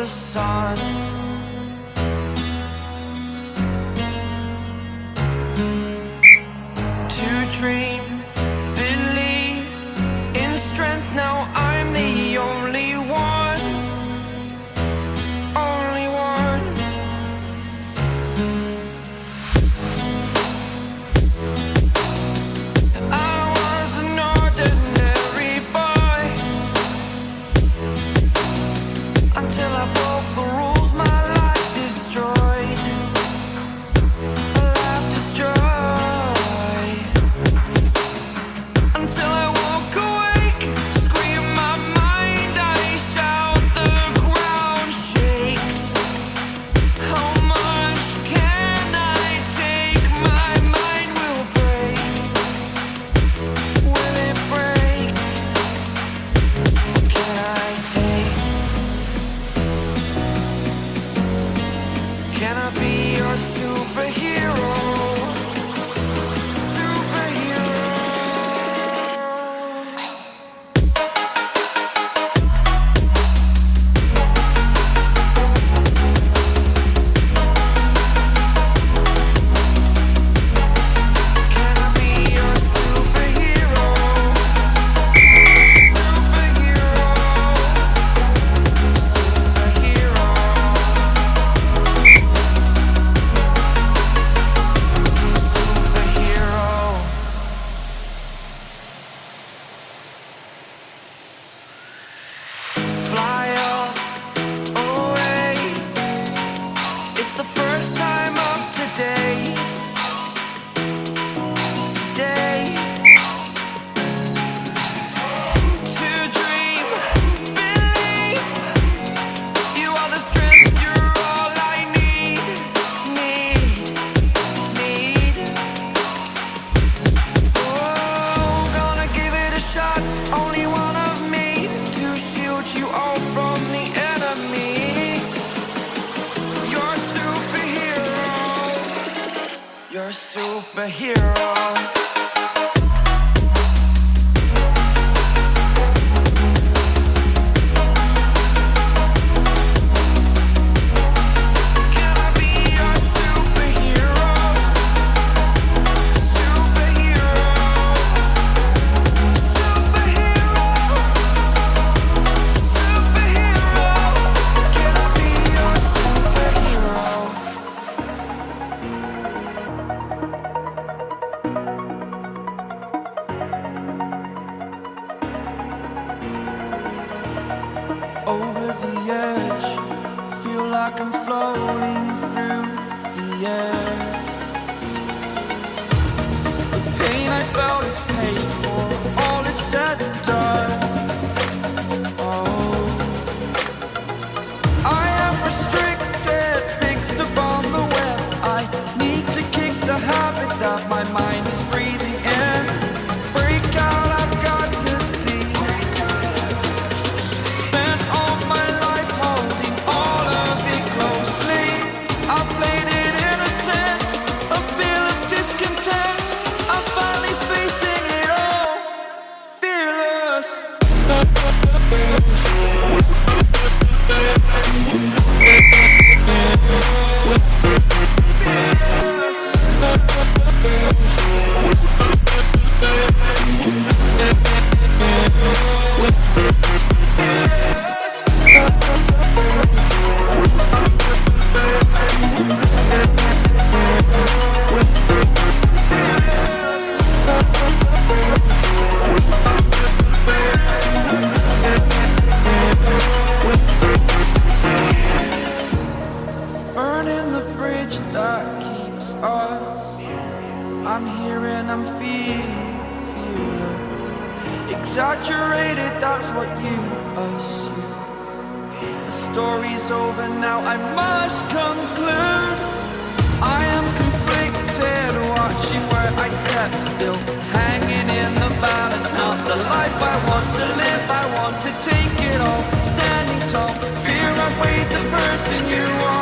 the sun. what you assume. The story's over now, I must conclude. I am conflicted, watching where I step still. Hanging in the balance, not the life I want to live. I want to take it all, standing tall. Fear I weighed the person you are.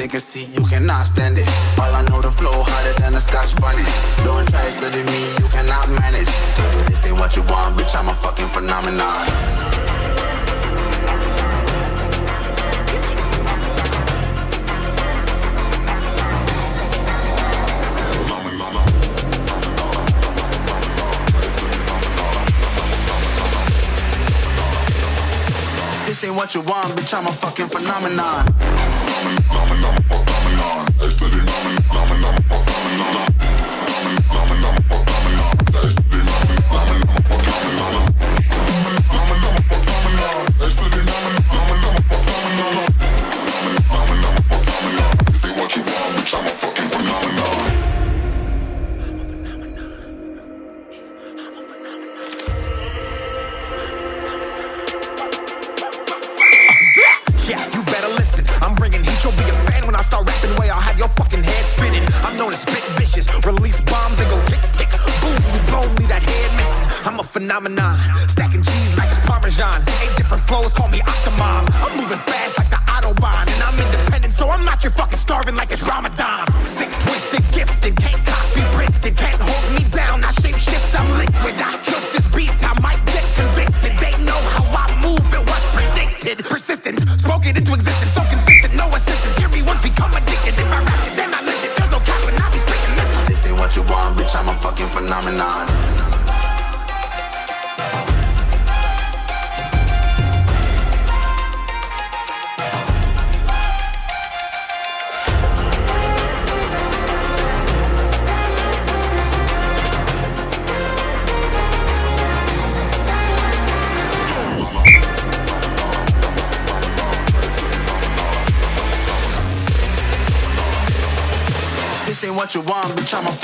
take a seat, you cannot stand it. All I know the flow harder than a scotch bunny. Don't try studying me, you cannot manage. This ain't what you want, bitch, I'm a fucking phenomenon. This ain't what you want, bitch, I'm a fucking phenomenon.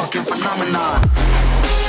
fucking phenomenon.